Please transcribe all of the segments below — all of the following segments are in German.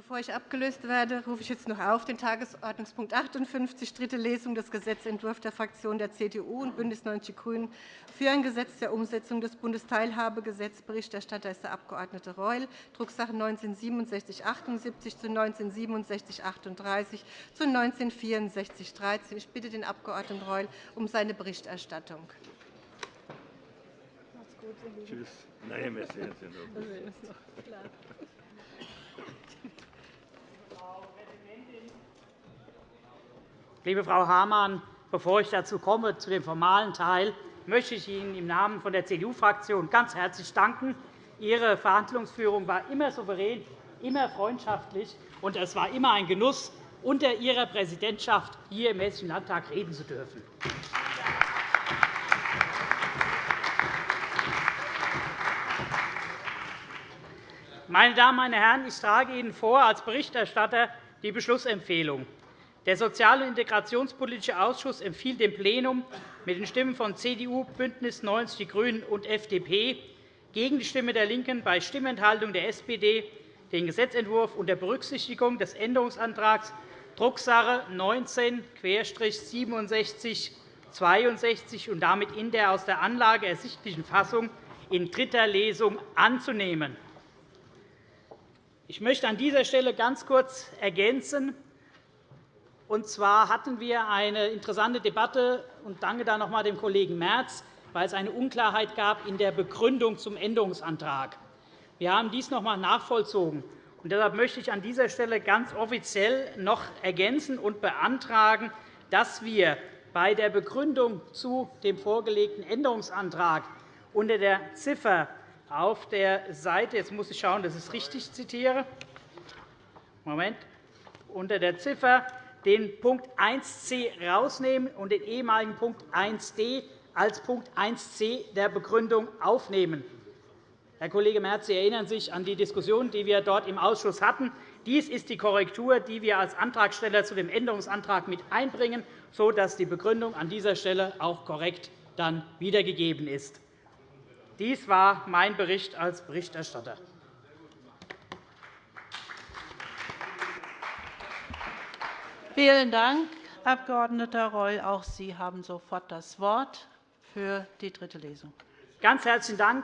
Bevor ich abgelöst werde, rufe ich jetzt noch auf den Tagesordnungspunkt 58, dritte Lesung des Gesetzentwurfs der Fraktionen der CDU und BÜNDNIS 90 die GRÜNEN für ein Gesetz der Umsetzung des Bundesteilhabegesetzes. Berichterstatter ist der Abg. Reul, Drucksache 19-6778 zu 19-6738 zu 19-6413. Ich bitte den Abg. Reul um seine Berichterstattung. Tschüss. Nein, wir sehen uns Liebe Frau Hamann, bevor ich dazu komme, zu dem formalen Teil, möchte ich Ihnen im Namen der CDU-Fraktion ganz herzlich danken. Ihre Verhandlungsführung war immer souverän, immer freundschaftlich, und es war immer ein Genuss, unter Ihrer Präsidentschaft hier im Hessischen Landtag reden zu dürfen. Meine Damen, meine Herren, ich trage Ihnen vor als Berichterstatter die Beschlussempfehlung. Der Sozial- und Integrationspolitische Ausschuss empfiehlt dem Plenum mit den Stimmen von CDU, BÜNDNIS 90 die GRÜNEN und FDP gegen die Stimme der LINKEN bei Stimmenthaltung der SPD den Gesetzentwurf unter Berücksichtigung des Änderungsantrags Drucksache 19-6762 und damit in der aus der Anlage ersichtlichen Fassung in dritter Lesung anzunehmen. Ich möchte an dieser Stelle ganz kurz ergänzen, und zwar hatten wir eine interessante Debatte und danke da noch einmal dem Kollegen Merz, weil es eine Unklarheit gab in der Begründung zum Änderungsantrag. Wir haben dies noch einmal nachvollzogen. Und deshalb möchte ich an dieser Stelle ganz offiziell noch ergänzen und beantragen, dass wir bei der Begründung zu dem vorgelegten Änderungsantrag unter der Ziffer auf der Seite, jetzt muss ich schauen, dass ich es richtig zitiere, Moment, unter der Ziffer den Punkt 1c herausnehmen und den ehemaligen Punkt 1d als Punkt 1c der Begründung aufnehmen. Herr Kollege Merz, Sie erinnern sich an die Diskussion, die wir dort im Ausschuss hatten. Dies ist die Korrektur, die wir als Antragsteller zu dem Änderungsantrag mit einbringen, sodass die Begründung an dieser Stelle auch korrekt dann wiedergegeben ist. Dies war mein Bericht als Berichterstatter. Vielen Dank, Abg. Reul. Auch Sie haben sofort das Wort für die dritte Lesung. Ganz herzlichen Dank,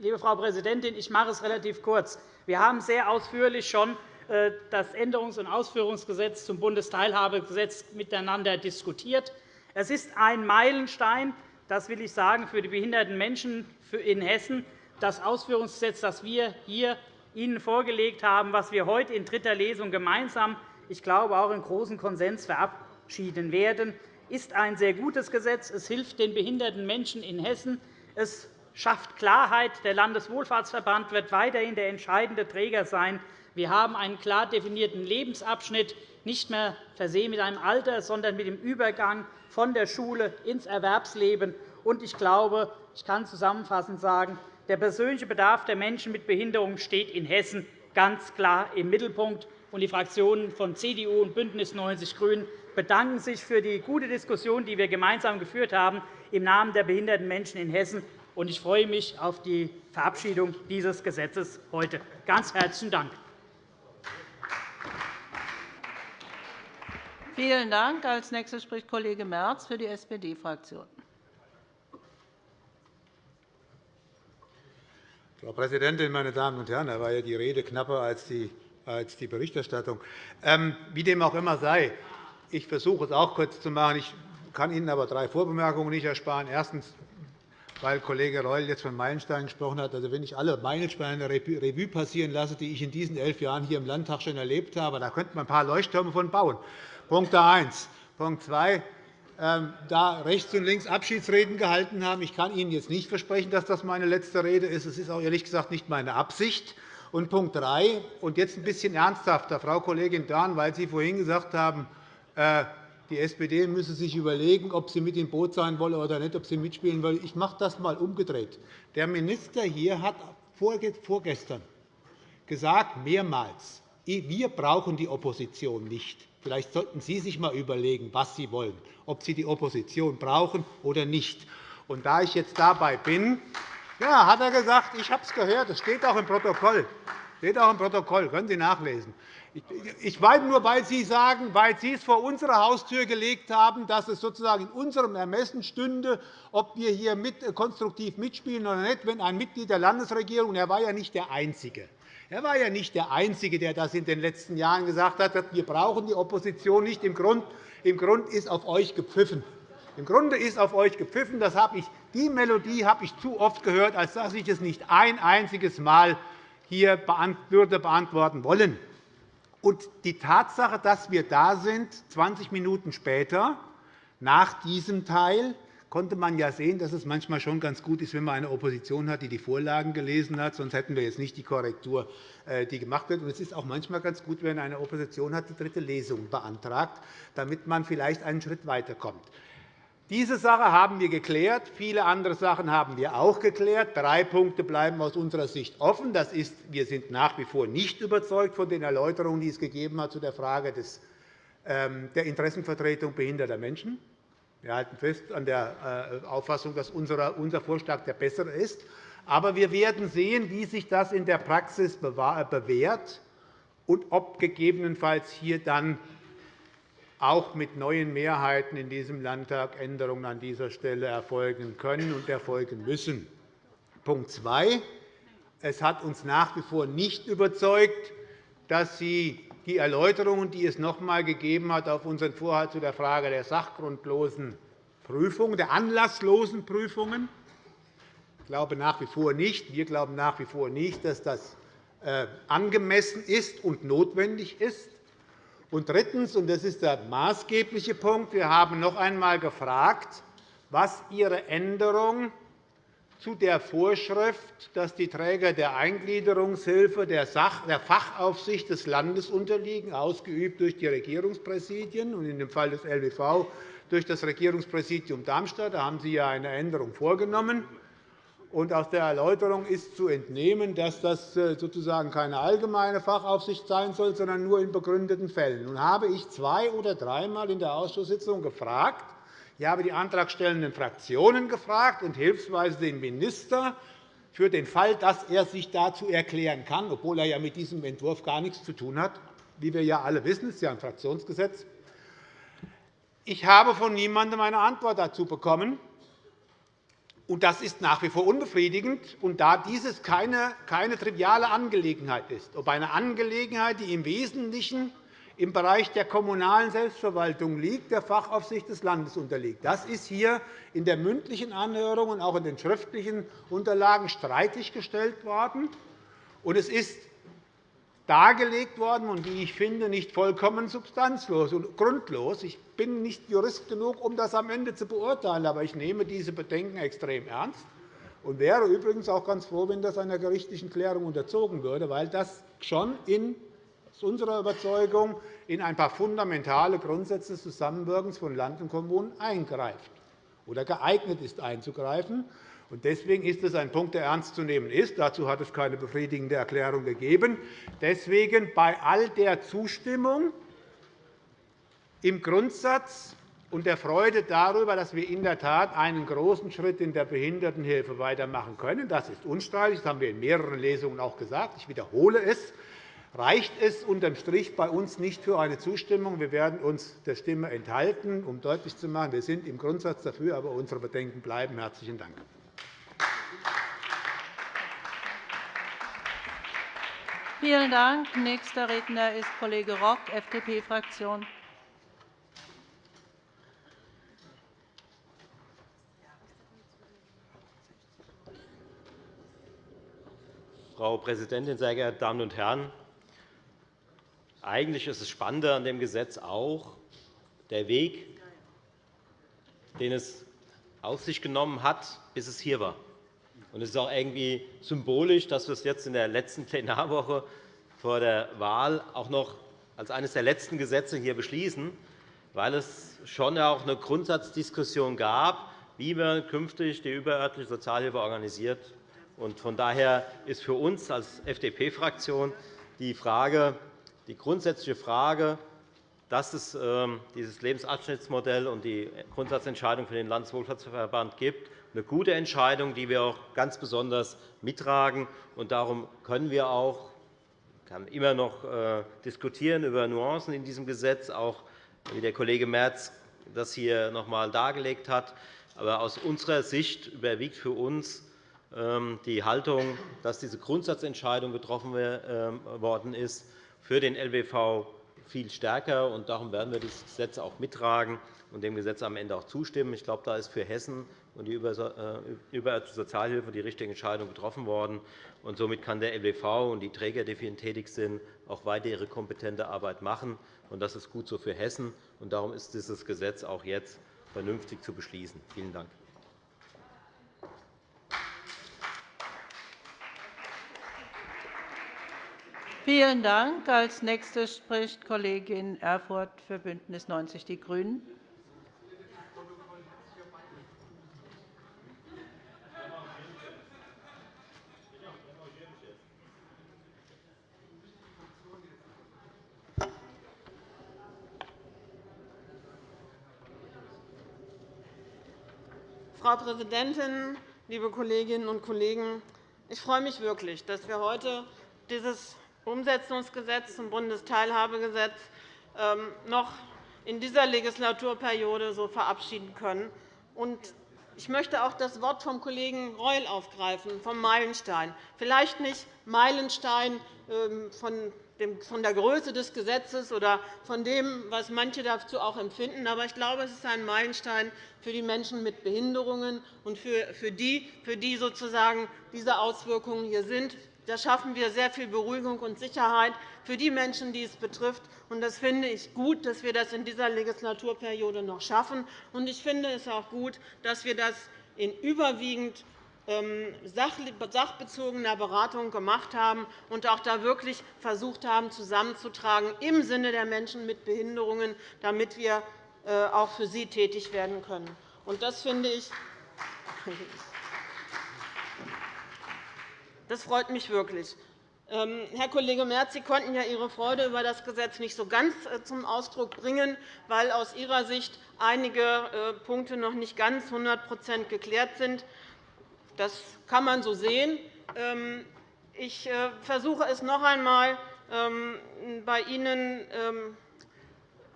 liebe Frau Präsidentin. Ich mache es relativ kurz. Wir haben sehr ausführlich schon äh, das Änderungs- und Ausführungsgesetz zum Bundesteilhabegesetz miteinander diskutiert. Es ist ein Meilenstein, das will ich sagen, für die behinderten Menschen in Hessen. Das Ausführungsgesetz, das wir hier Ihnen vorgelegt haben, was wir heute in dritter Lesung gemeinsam ich glaube, auch in großem Konsens verabschieden werden, ist ein sehr gutes Gesetz. Es hilft den behinderten Menschen in Hessen. Es schafft Klarheit. Der Landeswohlfahrtsverband wird weiterhin der entscheidende Träger sein. Wir haben einen klar definierten Lebensabschnitt, nicht mehr versehen mit einem Alter, sondern mit dem Übergang von der Schule ins Erwerbsleben. Ich glaube, ich kann zusammenfassend sagen, der persönliche Bedarf der Menschen mit Behinderung steht in Hessen ganz klar im Mittelpunkt und die Fraktionen von CDU und BÜNDNIS 90 die GRÜNEN bedanken sich für die gute Diskussion, die wir gemeinsam geführt haben im Namen der behinderten Menschen in Hessen. Ich freue mich auf die Verabschiedung dieses Gesetzes heute. Ganz herzlichen Dank. Vielen Dank. Als nächster spricht Kollege Merz für die SPD-Fraktion. Frau Präsidentin, meine Damen und Herren! Da war ja die Rede knapper als die als die Berichterstattung. Ähm, wie dem auch immer sei, ich versuche es auch kurz zu machen. Ich kann Ihnen aber drei Vorbemerkungen nicht ersparen. Erstens, weil Kollege Reul jetzt von Meilensteinen gesprochen hat. Also, wenn ich alle Meilensteine Revue passieren lasse, die ich in diesen elf Jahren hier im Landtag schon erlebt habe, da könnte man ein paar Leuchttürme von bauen. Punkt 1. Punkt 2. Ähm, da rechts und links Abschiedsreden gehalten haben. Ich kann Ihnen jetzt nicht versprechen, dass das meine letzte Rede ist. Es ist auch ehrlich gesagt nicht meine Absicht. Und Punkt 3, und jetzt ein bisschen ernsthafter, Frau Kollegin Dorn, weil Sie vorhin gesagt haben, äh, die SPD müsse sich überlegen, ob sie mit im Boot sein wolle oder nicht, ob sie mitspielen wolle. Ich mache das einmal umgedreht. Der Minister hier hat vorgestern gesagt, mehrmals, wir brauchen die Opposition nicht. Vielleicht sollten Sie sich einmal überlegen, was Sie wollen, ob Sie die Opposition brauchen oder nicht. Und da ich jetzt dabei bin, ja, hat er gesagt, ich habe es gehört, es steht auch im Protokoll. Steht auch im Protokoll, können Sie nachlesen. Ich meine nur, weil Sie sagen, weil Sie es vor unsere Haustür gelegt haben, dass es sozusagen in unserem Ermessen stünde, ob wir hier mit, äh, konstruktiv mitspielen oder nicht, wenn ein Mitglied der Landesregierung, er war ja nicht der Einzige, er war ja nicht der Einzige, der das in den letzten Jahren gesagt hat, wir brauchen die Opposition nicht. Im Grund, im Grund ist auf euch gepfiffen. Im Grunde ist auf euch gepfiffen. Das habe ich, die Melodie habe ich zu oft gehört, als dass ich es nicht ein einziges Mal hier beantworten wollen. Und die Tatsache, dass wir da sind, 20 Minuten später, nach diesem Teil, konnte man ja sehen, dass es manchmal schon ganz gut ist, wenn man eine Opposition hat, die die Vorlagen gelesen hat. Sonst hätten wir jetzt nicht die Korrektur, äh, die gemacht wird. es ist auch manchmal ganz gut, wenn eine Opposition hat, die dritte Lesung beantragt, damit man vielleicht einen Schritt weiterkommt. Diese Sache haben wir geklärt. Viele andere Sachen haben wir auch geklärt. Drei Punkte bleiben aus unserer Sicht offen. Das ist, wir sind nach wie vor nicht überzeugt von den Erläuterungen, die es gegeben hat zu der Frage ähm, der Interessenvertretung behinderter Menschen. Wir halten fest an der äh, Auffassung, dass unser Vorschlag der bessere ist. Aber wir werden sehen, wie sich das in der Praxis bewährt und ob gegebenenfalls hier dann auch mit neuen Mehrheiten in diesem Landtag Änderungen an dieser Stelle erfolgen können und erfolgen müssen. Punkt 2. Es hat uns nach wie vor nicht überzeugt, dass Sie die Erläuterungen, die es noch einmal gegeben hat auf unseren Vorhalt zu der Frage der sachgrundlosen Prüfungen, der anlasslosen Prüfungen, ich glaube nach wie vor nicht. Wir glauben nach wie vor nicht, dass das äh, angemessen ist und notwendig ist. Und drittens, und das ist der maßgebliche Punkt, wir haben noch einmal gefragt, was Ihre Änderung zu der Vorschrift, dass die Träger der Eingliederungshilfe der Fachaufsicht des Landes unterliegen, ausgeübt durch die Regierungspräsidien und in dem Fall des LWV durch das Regierungspräsidium Darmstadt. Da haben Sie ja eine Änderung vorgenommen. Und aus der Erläuterung ist zu entnehmen, dass das äh, sozusagen keine allgemeine Fachaufsicht sein soll, sondern nur in begründeten Fällen. Nun habe ich zwei oder dreimal in der Ausschusssitzung gefragt, ich habe die antragstellenden Fraktionen gefragt und hilfsweise den Minister für den Fall, dass er sich dazu erklären kann, obwohl er ja mit diesem Entwurf gar nichts zu tun hat, wie wir ja alle wissen, ist ja ein Fraktionsgesetz. Ich habe von niemandem eine Antwort dazu bekommen. Und das ist nach wie vor unbefriedigend. Und da dieses keine, keine triviale Angelegenheit ist, ob eine Angelegenheit, die im Wesentlichen im Bereich der kommunalen Selbstverwaltung liegt, der Fachaufsicht des Landes unterliegt. Das ist hier in der mündlichen Anhörung und auch in den schriftlichen Unterlagen streitig gestellt worden. Und es ist dargelegt worden und, wie ich finde, nicht vollkommen substanzlos und grundlos. Ich bin nicht Jurist genug, um das am Ende zu beurteilen, aber ich nehme diese Bedenken extrem ernst und wäre übrigens auch ganz froh, wenn das einer gerichtlichen Klärung unterzogen würde, weil das schon in unserer Überzeugung in ein paar fundamentale Grundsätze des Zusammenwirkens von Land und Kommunen eingreift oder geeignet ist, einzugreifen. Deswegen ist es ein Punkt, der ernst zu nehmen ist. Dazu hat es keine befriedigende Erklärung gegeben. Deswegen bei all der Zustimmung im Grundsatz und der Freude darüber, dass wir in der Tat einen großen Schritt in der Behindertenhilfe weitermachen können. Das ist unstreitig. Das haben wir in mehreren Lesungen auch gesagt. Ich wiederhole es. Reicht es unterm Strich bei uns nicht für eine Zustimmung? Wir werden uns der Stimme enthalten, um deutlich zu machen, wir sind im Grundsatz dafür, aber unsere Bedenken bleiben. – Herzlichen Dank. Vielen Dank. Nächster Redner ist Kollege Rock, FDP-Fraktion. Frau Präsidentin, sehr geehrte Damen und Herren! Eigentlich ist das Spannende an dem Gesetz auch der Weg, den es auf sich genommen hat, bis es hier war. Und es ist auch irgendwie symbolisch, dass wir es jetzt in der letzten Plenarwoche vor der Wahl auch noch als eines der letzten Gesetze hier beschließen, weil es schon auch eine Grundsatzdiskussion gab, wie man künftig die überörtliche Sozialhilfe organisiert. Von daher ist für uns als FDP-Fraktion die, die grundsätzliche Frage, dass es ähm, dieses Lebensabschnittsmodell und die Grundsatzentscheidung für den Landeswohlfahrtsverband gibt, eine gute Entscheidung, die wir auch ganz besonders mittragen. Darum können wir auch kann immer noch äh, diskutieren über Nuancen in diesem Gesetz, auch wie der Kollege Merz das hier noch einmal dargelegt hat. Aber aus unserer Sicht überwiegt für uns ähm, die Haltung, dass diese Grundsatzentscheidung getroffen ähm, worden ist für den LWV viel stärker. Und darum werden wir dieses Gesetz auch mittragen und dem Gesetz am Ende auch zustimmen. Ich glaube, da ist für Hessen und die über Sozialhilfe die richtige Entscheidung getroffen worden. Und somit kann der LWV und die Träger, die für ihn tätig sind, auch weiter ihre kompetente Arbeit machen. Und das ist gut so für Hessen. Und darum ist dieses Gesetz auch jetzt vernünftig zu beschließen. Vielen Dank. Vielen Dank. Als Nächste spricht Kollegin Erfurth für BÜNDNIS 90 die GRÜNEN. Frau Präsidentin, liebe Kolleginnen und Kollegen! Ich freue mich wirklich, dass wir heute dieses Umsetzungsgesetz zum Bundesteilhabegesetz ähm, noch in dieser Legislaturperiode so verabschieden können. Ich möchte auch das Wort vom Kollegen Reul aufgreifen, vom Meilenstein. Vielleicht nicht Meilenstein ähm, von der Größe des Gesetzes oder von dem, was manche dazu auch empfinden. Aber ich glaube, es ist ein Meilenstein für die Menschen mit Behinderungen und für die, für die sozusagen diese Auswirkungen hier sind. Da schaffen wir sehr viel Beruhigung und Sicherheit für die Menschen, die es betrifft. Das finde ich gut, dass wir das in dieser Legislaturperiode noch schaffen. Ich finde es auch gut, dass wir das in überwiegend ähm, sachbezogener Beratung gemacht haben und auch da wirklich versucht haben, zusammenzutragen im Sinne der Menschen mit Behinderungen, damit wir äh, auch für sie tätig werden können. Das finde ich das freut mich wirklich. Ähm, Herr Kollege Merz, Sie konnten ja Ihre Freude über das Gesetz nicht so ganz äh, zum Ausdruck bringen, weil aus Ihrer Sicht einige äh, Punkte noch nicht ganz 100 geklärt sind. Das kann man so sehen. Ähm, ich äh, versuche es noch einmal, ähm, bei Ihnen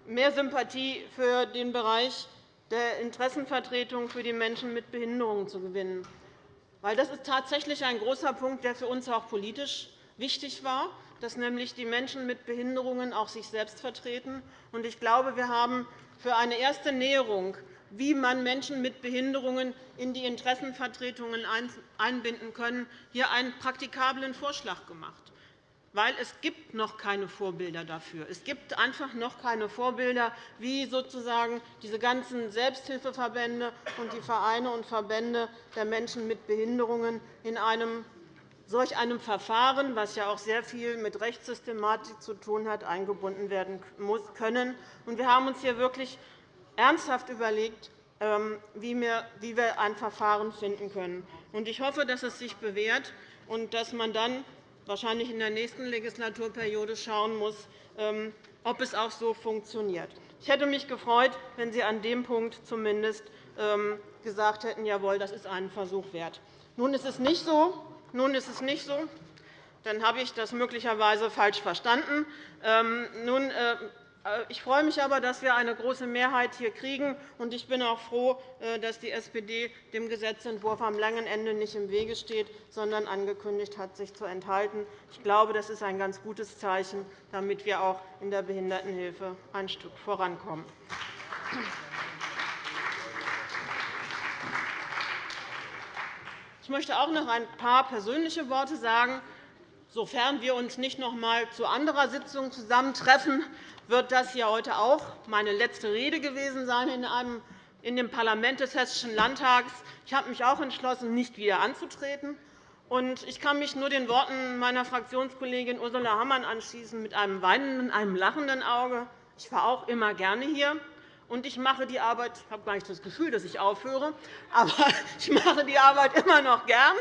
mehr Sympathie für den Bereich der Interessenvertretung für die Menschen mit Behinderungen zu gewinnen. Das ist tatsächlich ein großer Punkt, der für uns auch politisch wichtig war, dass nämlich die Menschen mit Behinderungen auch sich selbst vertreten. Ich glaube, wir haben für eine erste Näherung, wie man Menschen mit Behinderungen in die Interessenvertretungen einbinden können, hier einen praktikablen Vorschlag gemacht weil es gibt noch keine Vorbilder dafür. Es gibt einfach noch keine Vorbilder, wie sozusagen diese ganzen Selbsthilfeverbände und die Vereine und Verbände der Menschen mit Behinderungen in einem solch einem Verfahren, das ja auch sehr viel mit Rechtssystematik zu tun hat, eingebunden werden können. Wir haben uns hier wirklich ernsthaft überlegt, ähm, wie wir ein Verfahren finden können. Ich hoffe, dass es sich bewährt und dass man dann wahrscheinlich in der nächsten Legislaturperiode schauen muss, ähm, ob es auch so funktioniert. Ich hätte mich gefreut, wenn Sie an dem Punkt zumindest ähm, gesagt hätten, jawohl, das ist einen Versuch wert. Nun ist es nicht so. Nun ist es nicht so. Dann habe ich das möglicherweise falsch verstanden. Ähm, nun äh, ich freue mich aber, dass wir eine große Mehrheit hier kriegen. Ich bin auch froh, äh, dass die SPD dem Gesetzentwurf am langen Ende nicht im Wege steht, sondern angekündigt hat, sich zu enthalten. Ich glaube, das ist ein ganz gutes Zeichen, damit wir auch in der Behindertenhilfe ein Stück vorankommen. Ich möchte auch noch ein paar persönliche Worte sagen. Sofern wir uns nicht noch einmal zu anderer Sitzung zusammentreffen, wird das hier heute auch meine letzte Rede gewesen sein in dem Parlament des Hessischen Landtags. Ich habe mich auch entschlossen, nicht wieder anzutreten. Ich kann mich nur den Worten meiner Fraktionskollegin Ursula Hammann anschließen, mit einem weinenden, einem lachenden Auge. Ich war auch immer gerne hier. Und ich mache die Arbeit, ich habe gar nicht das Gefühl, dass ich aufhöre, aber ich mache die Arbeit immer noch gern.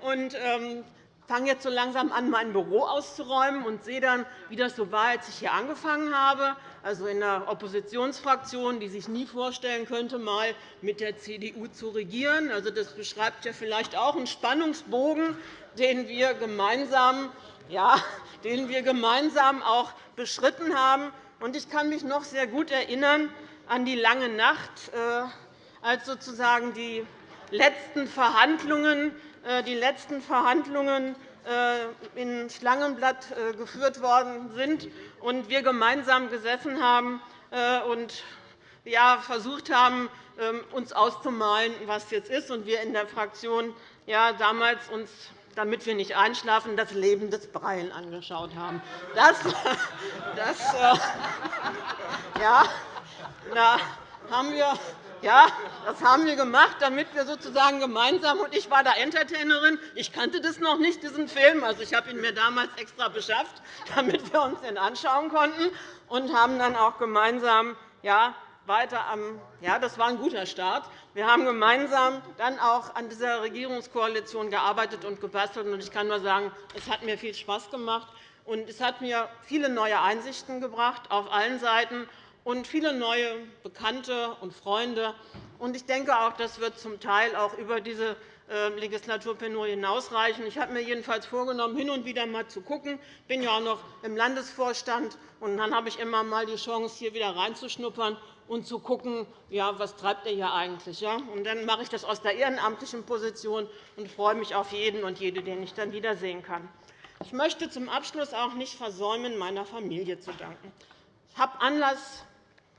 Und, ähm, fange jetzt so langsam an, mein Büro auszuräumen und sehe dann, wie das so war, als ich hier angefangen habe, also in einer Oppositionsfraktion, die sich nie vorstellen könnte, mal mit der CDU zu regieren. Also, das beschreibt ja vielleicht auch einen Spannungsbogen, den wir gemeinsam ja, den wir gemeinsam auch beschritten haben. Ich kann mich noch sehr gut erinnern an die lange Nacht, äh, als sozusagen die letzten Verhandlungen, äh, die letzten Verhandlungen äh, in Schlangenblatt geführt worden sind und wir gemeinsam gesessen haben und versucht haben, ähm, uns auszumalen, was jetzt ist, und wir in der Fraktion damals uns damit wir nicht einschlafen, das Leben des Breien angeschaut haben. Das, das, äh, ja, na, haben wir, ja, das haben wir gemacht, damit wir sozusagen gemeinsam und ich war da Entertainerin. Ich kannte das noch nicht, diesen Film. Also, ich habe ihn mir damals extra beschafft, damit wir uns den anschauen konnten, und haben dann auch gemeinsam ja, weiter am ja, das war ein guter Start. Wir haben gemeinsam dann auch an dieser Regierungskoalition gearbeitet und gebastelt. Ich kann nur sagen, es hat mir viel Spaß gemacht. Und es hat mir viele neue Einsichten gebracht auf allen Seiten und viele neue Bekannte und Freunde. Und ich denke auch, das wird zum Teil auch über diese ähm, Legislaturperiode hinausreichen. Ich habe mir jedenfalls vorgenommen, hin und wieder einmal zu schauen. Ich bin ja auch noch im Landesvorstand. Und dann habe ich immer einmal die Chance, hier wieder reinzuschnuppern und zu schauen, was treibt er hier eigentlich. Ja? Und dann mache ich das aus der ehrenamtlichen Position und freue mich auf jeden und jede, den ich dann wiedersehen kann. Ich möchte zum Abschluss auch nicht versäumen, meiner Familie zu danken. Ich habe Anlass,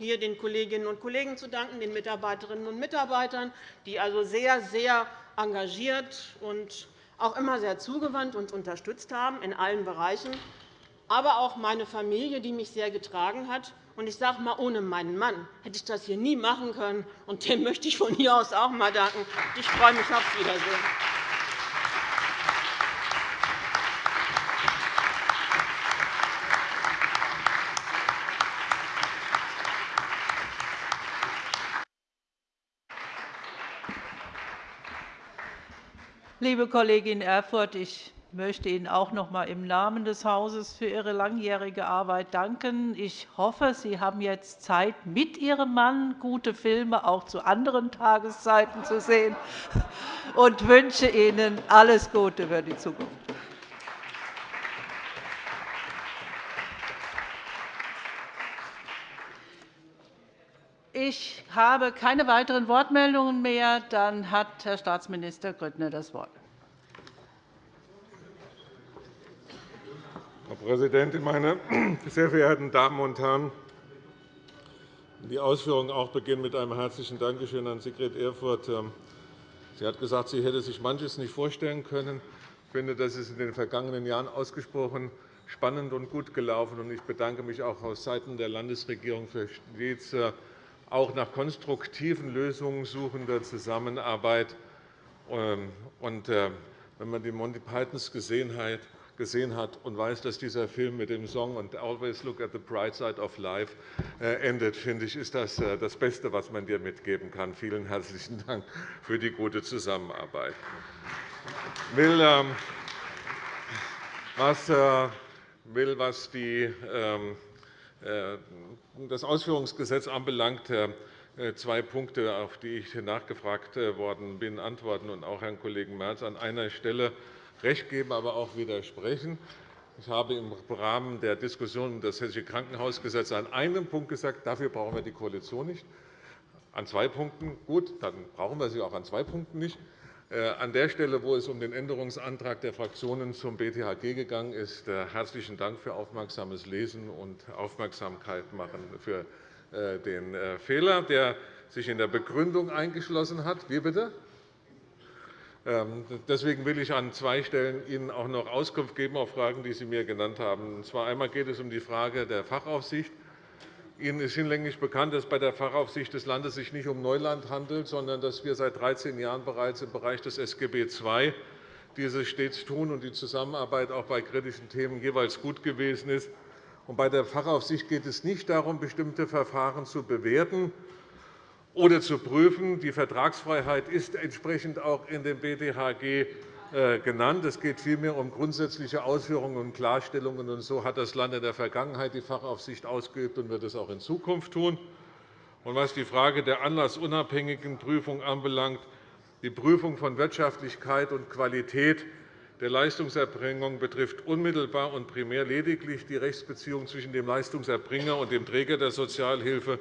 hier den Kolleginnen und Kollegen zu danken, den Mitarbeiterinnen und Mitarbeitern, die also sehr, sehr engagiert und auch immer sehr zugewandt und unterstützt haben in allen Bereichen, aber auch meine Familie, die mich sehr getragen hat. Und ich sage mal, ohne meinen Mann hätte ich das hier nie machen können. Und dem möchte ich von hier aus auch einmal danken. Ich freue mich aufs Wiedersehen. Liebe Kollegin Erfurth, ich möchte Ihnen auch noch einmal im Namen des Hauses für Ihre langjährige Arbeit danken. Ich hoffe, Sie haben jetzt Zeit, mit Ihrem Mann gute Filme auch zu anderen Tageszeiten zu sehen und wünsche Ihnen alles Gute für die Zukunft. Ich habe keine weiteren Wortmeldungen mehr. Dann hat Herr Staatsminister Grüttner das Wort. Frau Präsidentin, meine sehr verehrten Damen und Herren! Die Ausführungen auch beginnen mit einem herzlichen Dankeschön an Sigrid Erfurth. Ähm, sie hat gesagt, sie hätte sich manches nicht vorstellen können. Ich finde, das ist in den vergangenen Jahren ausgesprochen spannend und gut gelaufen. Ich bedanke mich auch aus Seiten der Landesregierung für stets äh, auch nach konstruktiven Lösungen suchender Zusammenarbeit. Ähm, äh, wenn man die Monty Pythons gesehen hat, gesehen hat und weiß, dass dieser Film mit dem Song und Always Look at the Bright Side of Life äh, endet, finde ich, ist das äh, das Beste, was man dir mitgeben kann. Vielen herzlichen Dank für die gute Zusammenarbeit. Ich will, ähm, was, will, was die, ähm, das Ausführungsgesetz anbelangt, zwei Punkte, auf die ich nachgefragt worden bin, antworten und auch Herrn Kollegen Merz an einer Stelle recht geben, aber auch widersprechen. Ich habe im Rahmen der Diskussion um das Hessische Krankenhausgesetz an einem Punkt gesagt, dafür brauchen wir die Koalition nicht. An zwei Punkten gut, dann brauchen wir sie auch an zwei Punkten nicht. Äh, an der Stelle, wo es um den Änderungsantrag der Fraktionen zum BTHG gegangen ist, äh, herzlichen Dank für aufmerksames Lesen und Aufmerksamkeit machen für äh, den Fehler, der sich in der Begründung eingeschlossen hat. Wie bitte? Ähm, deswegen will ich an zwei Stellen Ihnen auch noch Auskunft geben auf Fragen, die Sie mir genannt haben. Und zwar einmal geht es um die Frage der Fachaufsicht. Ihnen ist hinlänglich bekannt, dass es bei der Fachaufsicht des Landes sich nicht um Neuland handelt, sondern dass wir seit 13 Jahren bereits im Bereich des SGB II dieses stets tun und die Zusammenarbeit auch bei kritischen Themen jeweils gut gewesen ist. Bei der Fachaufsicht geht es nicht darum, bestimmte Verfahren zu bewerten, oder zu prüfen. Die Vertragsfreiheit ist entsprechend auch in dem BDHG äh, genannt. Es geht vielmehr um grundsätzliche Ausführungen und Klarstellungen. Und so hat das Land in der Vergangenheit die Fachaufsicht ausgeübt und wird es auch in Zukunft tun. Und was die Frage der anlassunabhängigen Prüfung anbelangt, die Prüfung von Wirtschaftlichkeit und Qualität der Leistungserbringung betrifft unmittelbar und primär lediglich die Rechtsbeziehung zwischen dem Leistungserbringer und dem Träger der Sozialhilfe.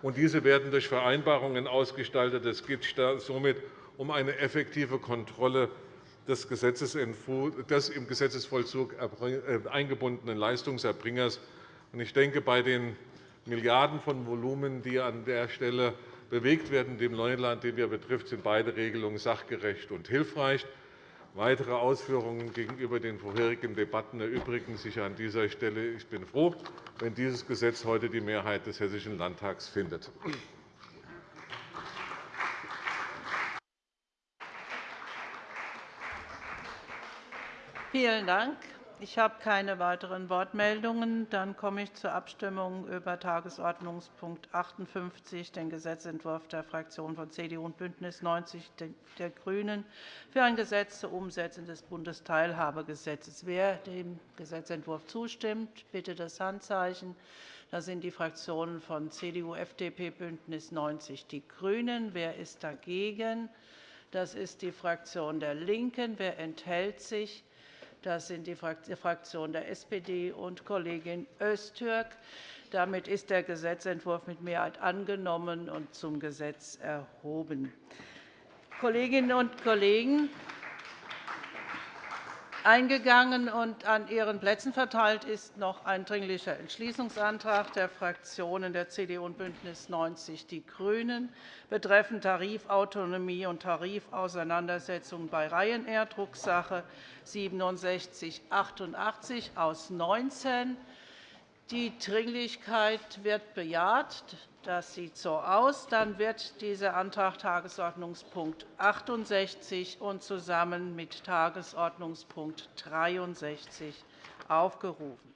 und Diese werden durch Vereinbarungen ausgestaltet. Es geht somit um eine effektive Kontrolle des, des im Gesetzesvollzug äh, eingebundenen Leistungserbringers. Ich denke, bei den Milliarden von Volumen, die an der Stelle bewegt werden, dem Neuland, den wir betrifft, sind beide Regelungen sachgerecht und hilfreich. Weitere Ausführungen gegenüber den vorherigen Debatten erübrigen sich an dieser Stelle. Ich bin froh, wenn dieses Gesetz heute die Mehrheit des Hessischen Landtags findet. Vielen Dank. Ich habe keine weiteren Wortmeldungen. Dann komme ich zur Abstimmung über Tagesordnungspunkt 58, den Gesetzentwurf der Fraktionen von CDU und BÜNDNIS 90 der GRÜNEN für ein Gesetz zur Umsetzung des Bundesteilhabegesetzes. Wer dem Gesetzentwurf zustimmt, bitte das Handzeichen. Das sind die Fraktionen von CDU, FDP, BÜNDNIS 90 die GRÜNEN. Wer ist dagegen? Das ist die Fraktion der LINKEN. Wer enthält sich? Das sind die Fraktionen der SPD und Kollegin Öztürk. Damit ist der Gesetzentwurf mit Mehrheit angenommen und zum Gesetz erhoben. Kolleginnen und Kollegen, Eingegangen und an Ihren Plätzen verteilt ist noch ein Dringlicher Entschließungsantrag der Fraktionen der CDU und BÜNDNIS 90 die GRÜNEN betreffend Tarifautonomie und Tarifauseinandersetzung bei Ryanair, Drucksache 6788 aus 19. Die Dringlichkeit wird bejaht. Das sieht so aus. Dann wird dieser Antrag Tagesordnungspunkt 68 und zusammen mit Tagesordnungspunkt 63 aufgerufen.